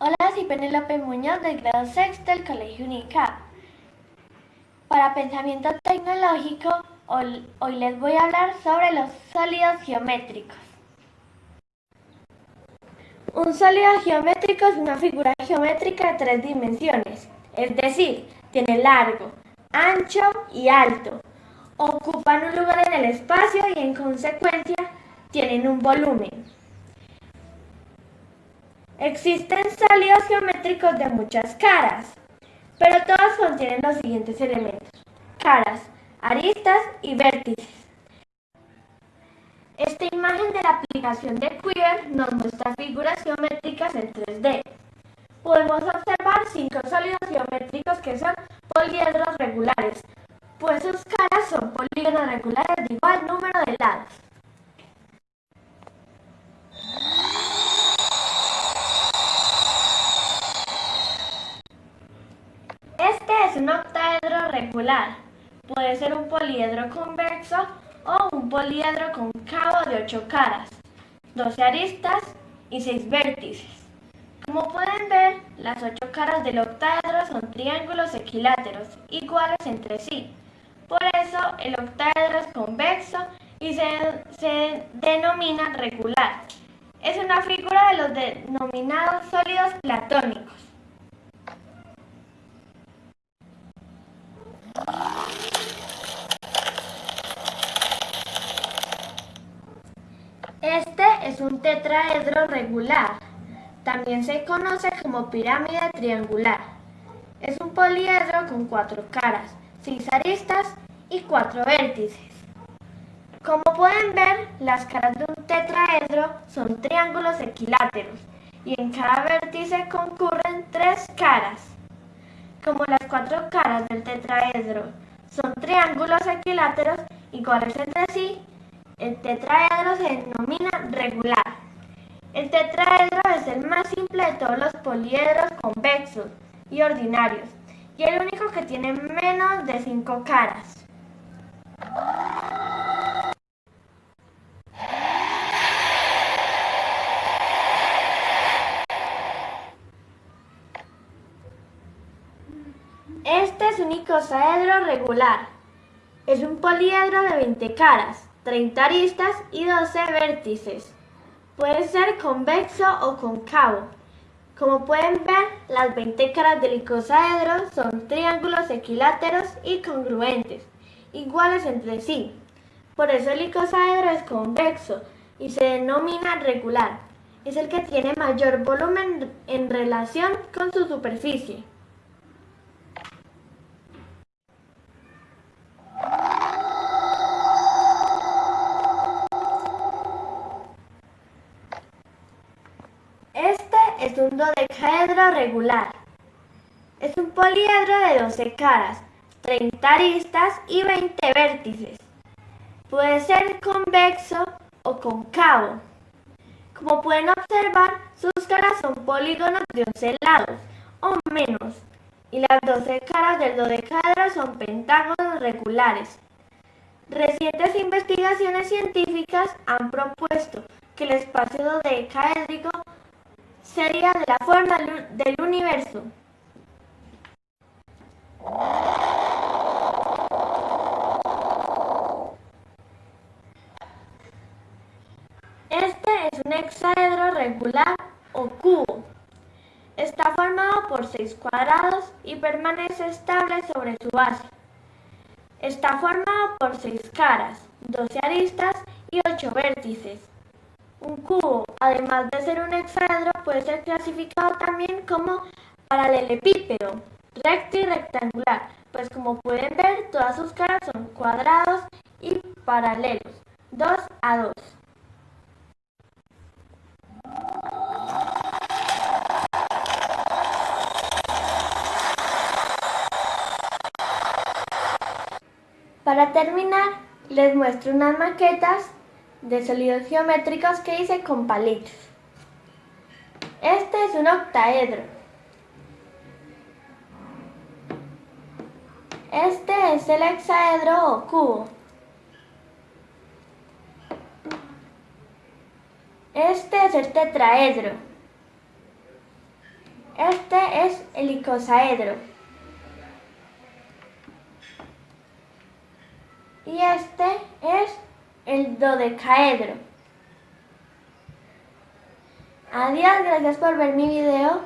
Hola, soy Penélope Muñoz del grado sexto del Colegio UNICAP. Para pensamiento tecnológico, hoy, les voy a hablar sobre los sólidos geométricos. Un sólido geométrico es una figura geométrica de tres dimensiones, es decir, tiene largo, ancho y alto. Ocupan un lugar en el espacio y en consecuencia tienen un volumen. Existen sólidos geométricos de muchas caras, pero todos contienen los siguientes elementos. Caras, aristas y vértices. Esta imagen de la aplicación de Quiver nos muestra figuras geométricas en 3D. Podemos observar cinco sólidos geométricos que son poliedros regulares, pues sus caras son polígonos regulares de igual número de lados. un Puede ser un poliedro convexo o un poliedro cóncavo de 8 caras, 12 aristas y 6 vértices. Como pueden ver, las 8 caras del octaedro son triángulos equiláteros, iguales entre sí. Por eso el octaedro es convexo y se denomina regular. Es una figura de los denominados sólidos platónicos. Este es un tetraedro regular. También se conoce como pirámide triangular. Es un poliedro con cuatro caras, seis aristas y cuatro vértices. Como pueden ver, las caras de un tetraedro son triángulos equiláteros y en cada vértice concurren tres caras. Como las cuatro caras del tetraedro son triángulos equiláteros iguales entre sí, el tetraedro se denomina regular. El tetraedro es el más simple de todos los poliedros convexos y ordinarios y el único que tiene menos de cinco caras. Este un icosaedro regular. Es un poliedro de 20 caras 30 aristas y 12 vértices. Puede ser convexo o concavo. Como pueden ver, las 20 caras del icosaedro son triángulos equiláteros y congruentes, iguales entre sí. Por eso el icosaedro es convexo y se denomina regular. Es el que tiene mayor volumen en relación con su superficie. Un dodecaedro regular. Es un poliedro de 12 caras, 30 aristas y 20 vértices. Puede ser convexo o concavo. Como pueden observar, sus caras son polígonos de 11 lados o menos, y las 12 caras del dodecaedro son pentágonos regulares. Recientes investigaciones científicas han propuesto que el espacio dodecaédrico sería de la forma del universo. Este es un hexaedro regular o cubo. Está formado por seis cuadrados y permanece estable sobre su base. Está formado por seis caras, 12 aristas y 8 vértices. Un cubo, además de ser un hexaedro, puede ser clasificado también como paralelepípedo, recto y rectangular, pues como pueden ver, todas sus caras son cuadrados y paralelos, dos a dos. Para terminar, les muestro unas maquetas de sólidos geométricos que hice con palitos. Este es un octaedro. Este es el hexaedro o cubo. Este es el tetraedro. Este es el icosaedro. Y este es el dodecaedro. Adiós, gracias por ver mi video.